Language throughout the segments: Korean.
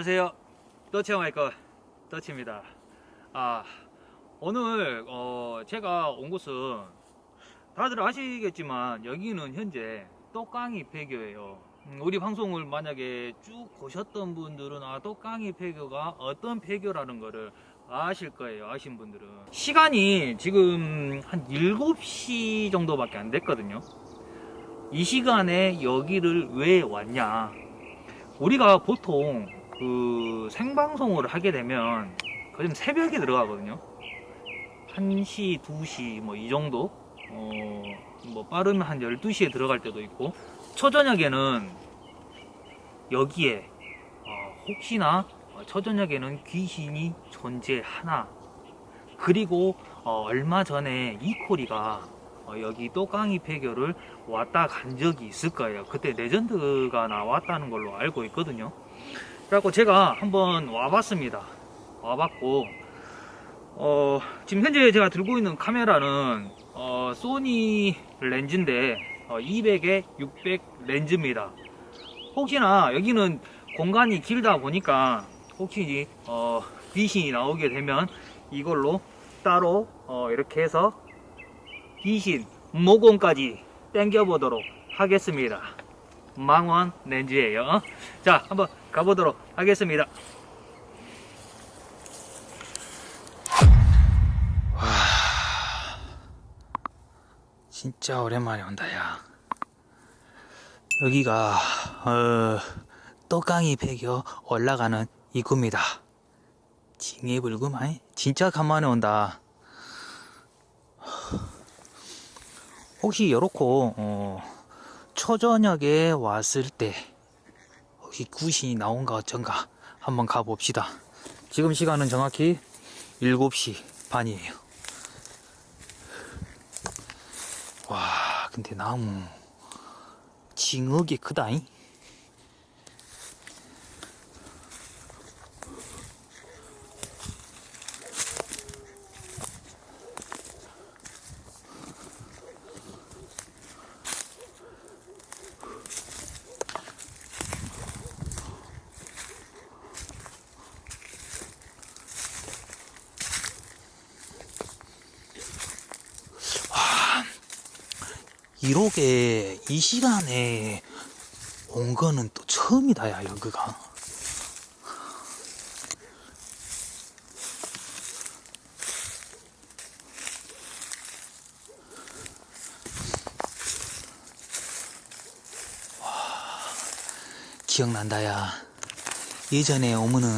안녕하세요. 더치형할거 더치입니다. 아 오늘 어, 제가 온 곳은 다들 아시겠지만 여기는 현재 떡강이 폐교예요. 음, 우리 방송을 만약에 쭉 보셨던 분들은 아 떡강이 폐교가 어떤 폐교라는 거를 아실 거예요. 아신 분들은 시간이 지금 한 7시 정도밖에 안 됐거든요. 이 시간에 여기를 왜 왔냐? 우리가 보통 그 생방송을 하게 되면 거의 새벽에 들어가거든요. 1시, 2시 뭐 이 정도? 어, 뭐 빠르면 한 12시에 들어갈 때도 있고 초저녁에는 여기에 어, 혹시나 초저녁에는 귀신이 존재하나 그리고 어, 얼마 전에 이코리가 어, 여기 또깡이 폐교를 왔다 간 적이 있을 거예요. 그때 레전드가 나왔다는 걸로 알고 있거든요. 그래갖고 제가 한번 와봤습니다. 와봤고, 어, 지금 현재 제가 들고 있는 카메라는 어, 소니 렌즈인데 200에 600 렌즈입니다. 혹시나 여기는 공간이 길다 보니까 혹시 어, 귀신이 나오게 되면 이걸로 따로 어, 이렇게 해서 귀신 모공까지 땡겨보도록 하겠습니다. 망원 렌즈예요. 자, 한번 가보도록 하겠습니다. 와, 진짜 오랜만에 온다, 야. 여기가 어, 떡강이 배겨 올라가는 입구입니다. 징해 불구만 진짜 간만에 온다. 혹시 요렇고 어, 초저녁에 왔을 때 혹시 구신이 나온가 어쩐가 한번 가봅시다. 지금 시간은 정확히 7시 반이에요. 와 근데 나무 징하게 크다잉 이 시간에 온 거는 또 처음이다 야 여기가 와 기억난다 야. 예전에 오면은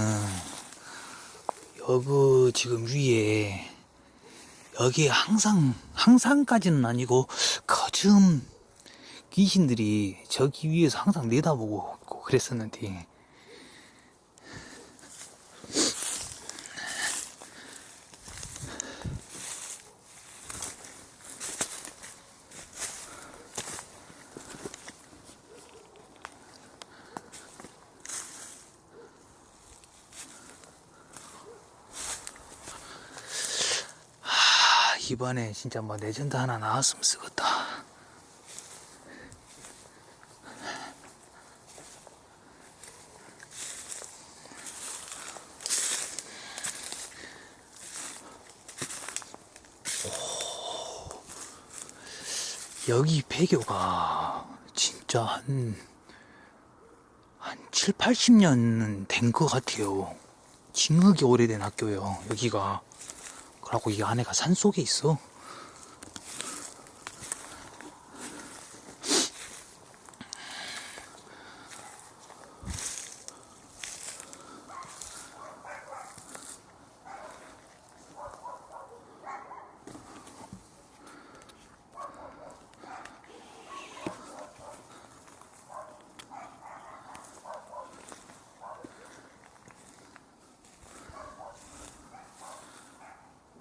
여기 지금 위에 여기에 항상 항상까지는 아니고 거즘 귀신들이 저기 위에서 항상 내다보고 그랬었는데 이번에 진짜 뭐 레전드 하나 나왔으면 쓰겠다. 여기 배교가 진짜 한, 한 7, 80년은 된것 같아요. 징하게 오래된 학교예요, 여기가. 그러고 이 안에가 산 속에 있어.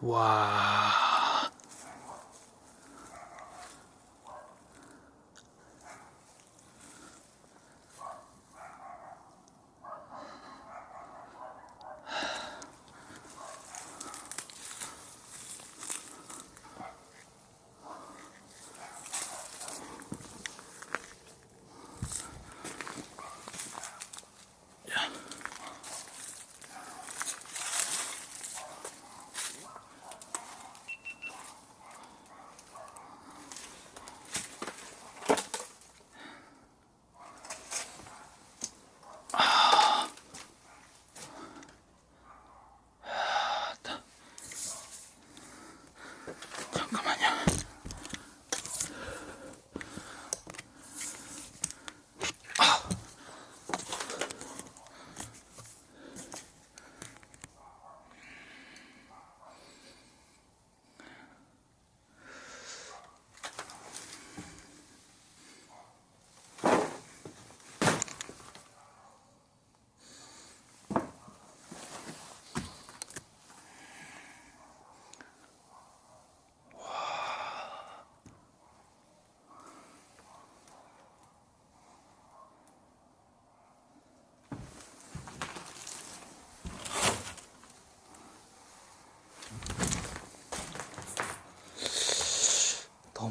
와.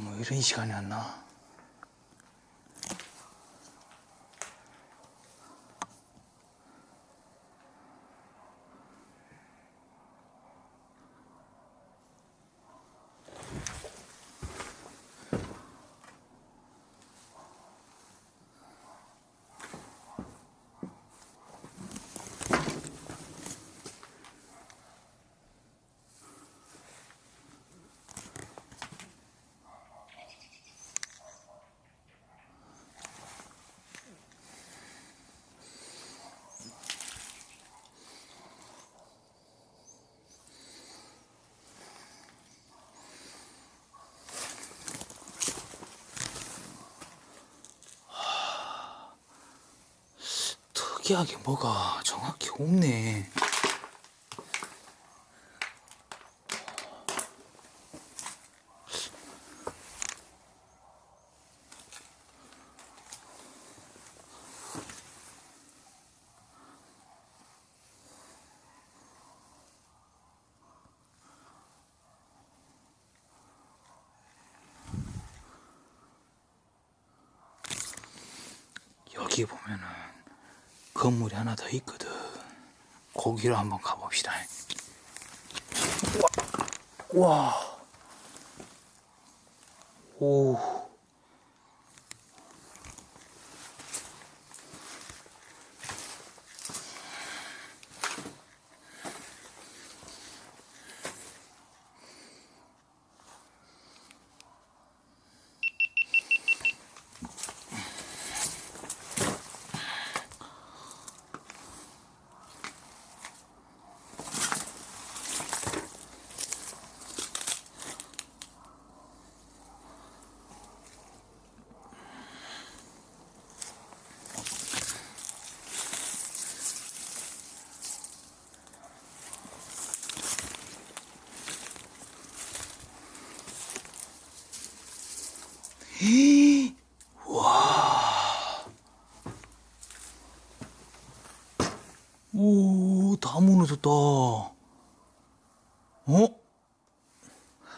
뭐 이런 시간이 왔나? 특이하게 뭐가 정확히 없네. 여기 보면은 건물이 하나 더 있거든. 거기로 한번 가봅시다. 와, 와, 오. 헤 와. 오, 다 무너졌다. 어?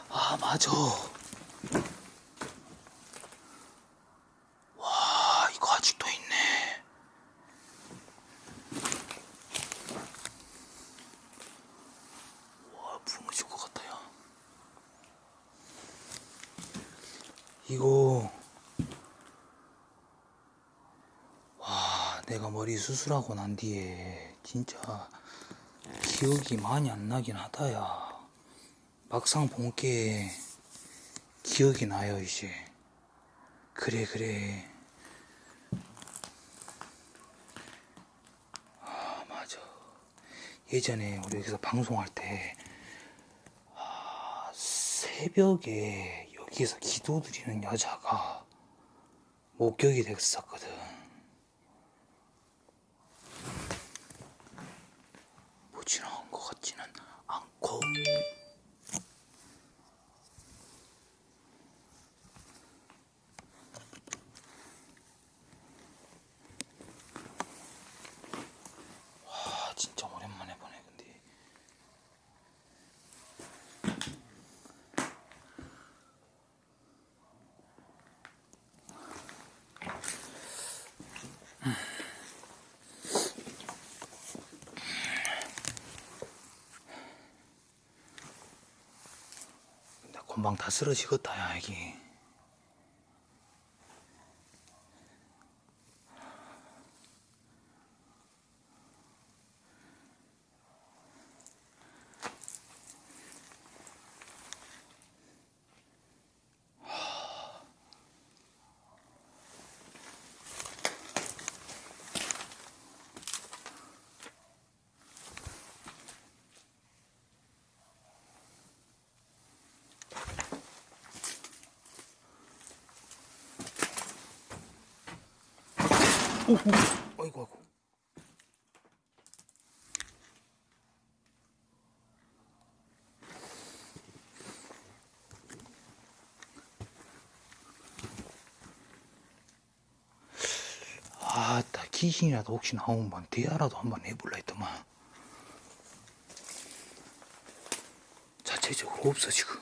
아, 맞아. 와, 이거 아직도 있네. 와, 무너질 것 같아요. 이거 와 내가 머리 수술하고 난 뒤에 진짜 기억이 많이 안 나긴 하다 야. 막상 본 게 기억이 나요 이제. 그래 그래. 아 맞아. 예전에 우리 여기서 방송할 때 아, 새벽에 여기서 기도 드리는 여자가 목격이 됐었거든. 뭐 지나간 것 같지는 않고. 와, 진짜 오랜만에 보네, 근데. 근데 금방 다 쓰러지겠다, 야, 이게. 오, 오, 아이고, 아이고. 아따 귀신이라도 혹시 나오면 대야라도 한번 해볼라 했더만 자체적으로 없어 지금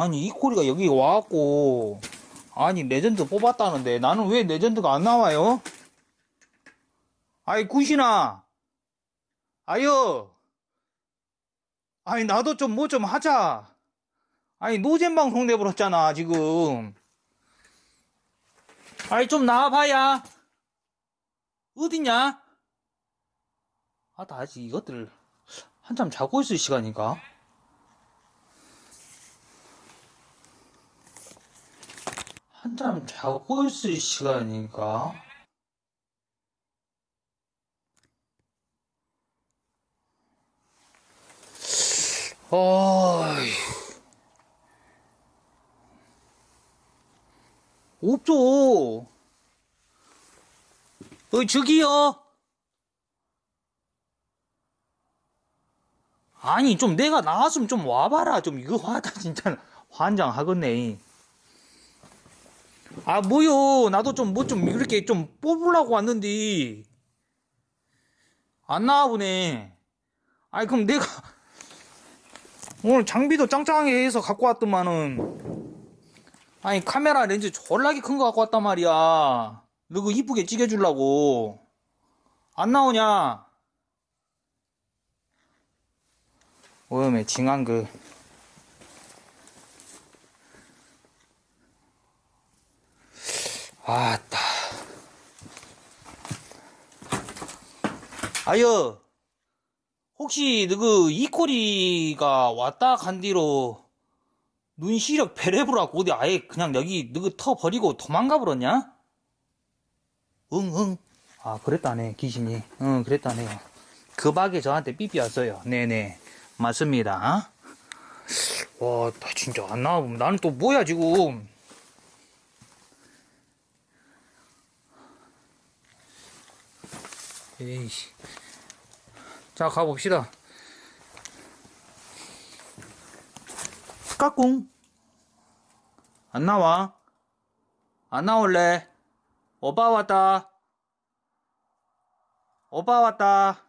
아니 이 코리가 여기 와갖고 아니 레전드 뽑았다는데 나는 왜 레전드가 안 나와요? 아이 굿이나 아유. 아니 나도 좀뭐 좀 하자. 아니 노잼 방송 내버렸잖아 지금. 아이 좀 나와봐야. 어디냐? 아나 아직 이것들 한참 자고 있을 시간인가 한참 자고 있을 시간인가 어이 없죠. 어, 저기요. 아니, 좀 내가 나왔으면 좀 와봐라. 좀 이거 화다, 진짜. 환장하겠네. 아, 뭐요. 나도 좀, 뭐 좀, 이렇게 좀 뽑으려고 왔는데. 안 나와보네. 아니, 그럼 내가. 오늘 장비도 짱짱하게 해서 갖고 왔더만은. 아니 카메라 렌즈 졸라게 큰 거 갖고 왔단 말이야 너 그거 이쁘게 찍어주려고 안 나오냐 오염에 징한 그 아따 아여 혹시 너그 이코리가 왔다 간 뒤로 눈 시력 베레브라고 어디 아예 그냥 여기 너그 터 버리고 도망가 버렸냐? 응응. 아 그랬다네 귀신이. 응 그랬다네요. 그 박에 저한테 삐삐 왔어요. 네네. 맞습니다. 와 나 진짜 안 나와보면 나는 또 뭐야 지금 에이씨. 자 가봅시다. 까꿍. 안 나와. 안 나올래. 오빠 왔다. 오빠 왔다.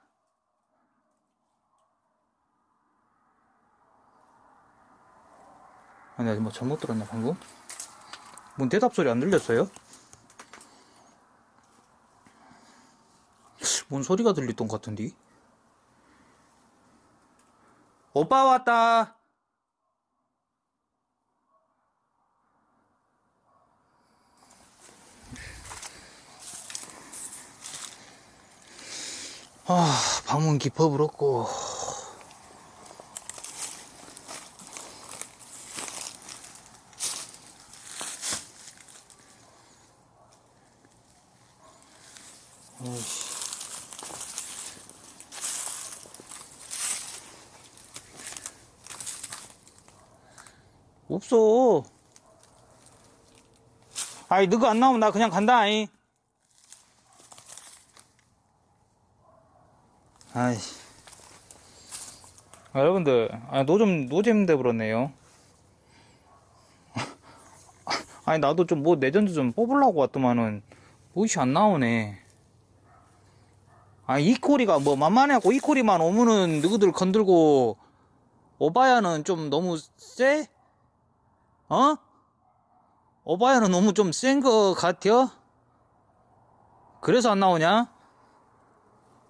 아니 뭐 잘못 들었나 방금? 뭔 대답 소리 안 들렸어요? 뭔 소리가 들렸던 것 같은데 오빠 왔다 아, 밤은 깊어버렸고. 없어. 아이, 너가 안 나오면 나 그냥 간다, 아이. 아이씨. 아, 여러분들, 아, 노점, 노잼 돼 버렸네요. 아니, 나도 좀 뭐, 레전드 좀 뽑으려고 왔더만은, 무엇이 안 나오네. 아, 이 코리가 뭐, 만만해갖고 이 코리만 오면은, 누구들 건들고, 오바야는 좀 너무 세? 어? 오바야는 너무 좀 센 거 같아? 그래서 안 나오냐?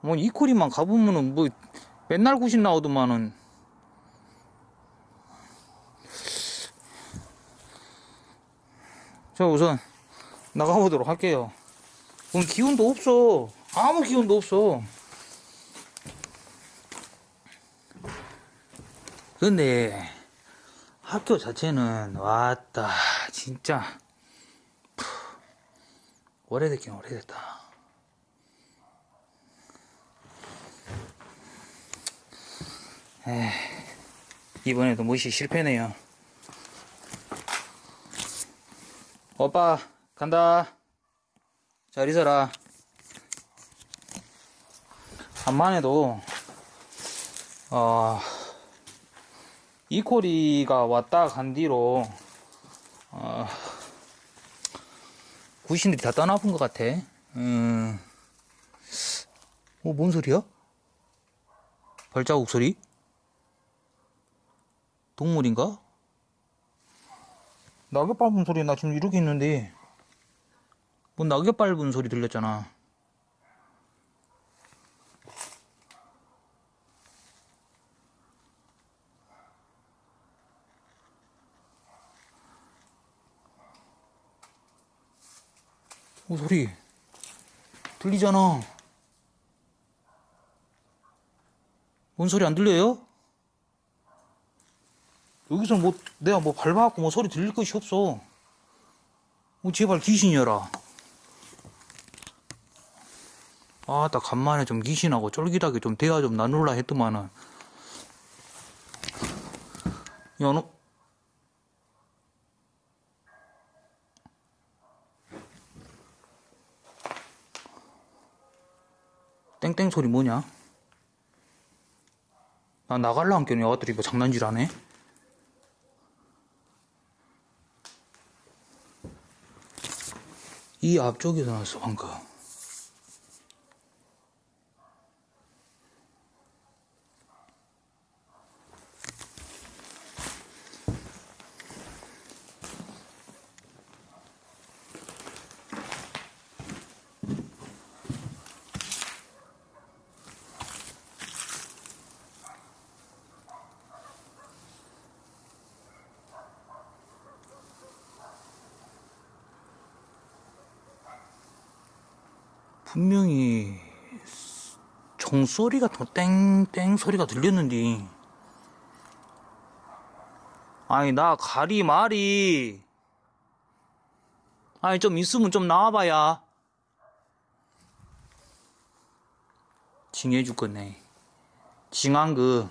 뭐 이코리만 가보면은 뭐 맨날 구신 나오더만은 자 우선 나가보도록 할게요 오늘 기운도 없어 아무 기운도 없어 근데 학교 자체는 왔다 진짜 푸, 오래됐긴 오래됐다 에이, 이번에도 무시 실패네요. 오빠, 간다. 잘 있어라. 간만 해도, 어, 이코리가 왔다 간 뒤로, 어, 구신들이 다 떠나본 것 같아. 음, 어, 뭔 소리야? 발자국 소리? 동물인가? 낙엽 밟은 소리 나 지금 이러고 있는데 뭐 낙엽 밟은 소리 들렸잖아 오 소리 들리잖아 뭔 소리 안 들려요? 여기서 뭐 내가 뭐 밟아갖고 뭐 소리 들릴 것이 없어. 뭐 제발 귀신이여라. 아나 간만에 좀 귀신하고 쫄깃하게 좀 대화 좀 나눌라 했더만은 야 너. 땡땡 소리 뭐냐? 나 나갈라 한 게니 아들이 이거 장난질 하네? 이 앞쪽에서 났어 방금 분명히 종소리 같은 거 땡땡 소리가 들렸는데. 아니 나 가리 말이 아니 좀 있으면 좀 나와봐야. 징해 죽겠네. 징한 그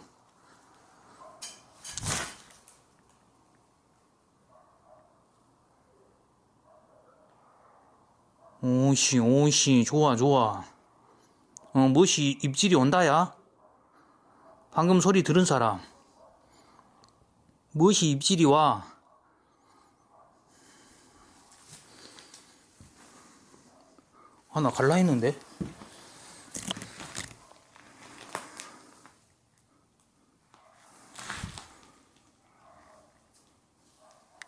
오씨 오씨 좋아 좋아. 어 뭐시 입질이 온다야? 방금 소리 들은 사람. 무엇이 입질이 와? 하나 갈라 했는데.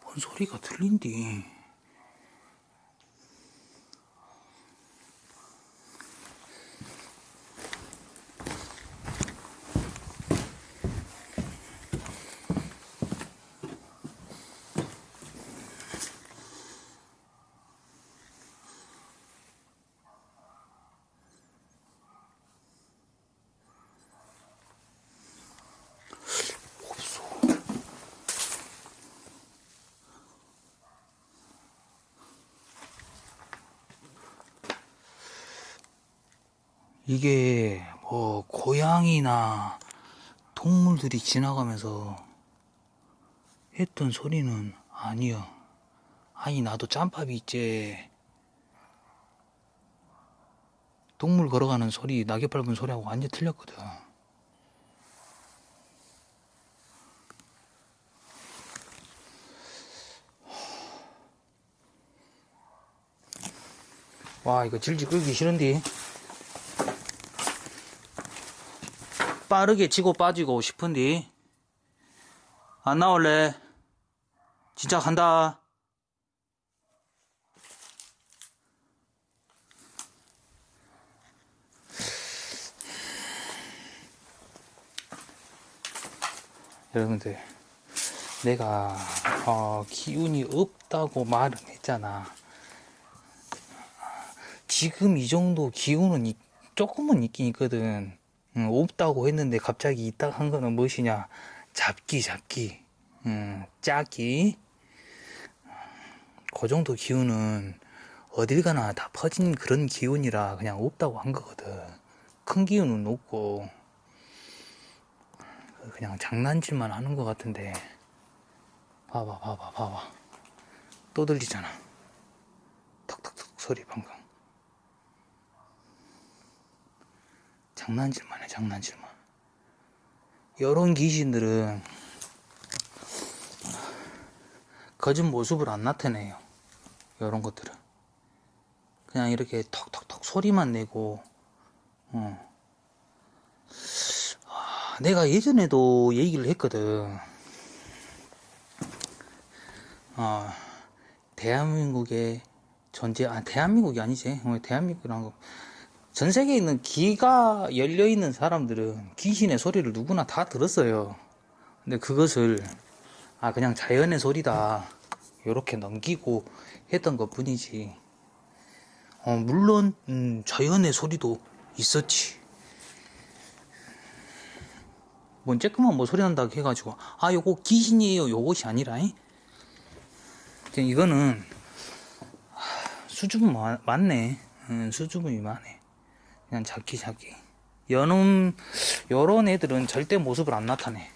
뭔 소리가 들린디 이게 뭐 고양이나 동물들이 지나가면서 했던 소리는 아니여. 아니 나도 짬밥이 있지. 동물 걸어가는 소리, 낙엽 밟은 소리하고 완전 틀렸거든. 와 이거 질질 끌기 싫은데. 빠르게 치고 빠지고 싶은데 안 나올래? 진짜 간다. 여러분들 내가 어, 기운이 없다고 말은 했잖아. 지금 이 정도 기운은 있- 조금은 있긴 있거든 음, 없다고 했는데 갑자기 있다 한 거는 무엇이냐? 잡기, 잡기. 음, 짜기. 그 정도 기운은 어딜 가나 다 퍼진 그런 기운이라 그냥 없다고 한 거거든. 큰 기운은 없고, 그냥 장난질만 하는 것 같은데. 봐봐, 봐봐, 봐봐. 또 들리잖아. 턱턱턱 소리 방금. 장난질만 해, 장난질만. 요런 귀신들은 거짓 모습을 안 나타내요. 요런 것들은. 그냥 이렇게 턱턱턱 소리만 내고, 어. 아, 내가 예전에도 얘기를 했거든. 어, 대한민국의 존재, 아, 대한민국이 아니지. 어, 대한민국이란 거. 전 세계에 있는 귀가 열려 있는 사람들은 귀신의 소리를 누구나 다 들었어요. 근데 그것을, 아, 그냥 자연의 소리다. 요렇게 넘기고 했던 것 뿐이지. 어, 물론, 음, 자연의 소리도 있었지. 뭔 쬐끄만 뭐 소리 난다고 해가지고, 아, 요거 귀신이에요. 요것이 아니라, 잉? 그냥 이거는, 하, 수줍음 많- 많네. 음, 수줍음이 많네. 그냥 작기 작기. 연음, 요런 애들은 절대 모습을 안 나타내.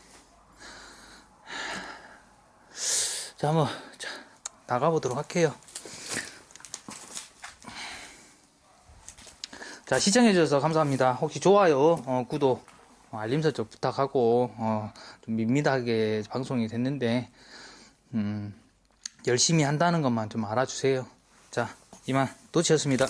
자, 한번, 자, 나가보도록 할게요. 자, 시청해주셔서 감사합니다. 혹시 좋아요, 어, 구독, 어, 알림 설정 부탁하고, 어, 좀 밋밋하게 방송이 됐는데, 음, 열심히 한다는 것만 좀 알아주세요. 자, 이만, 또치였습니다.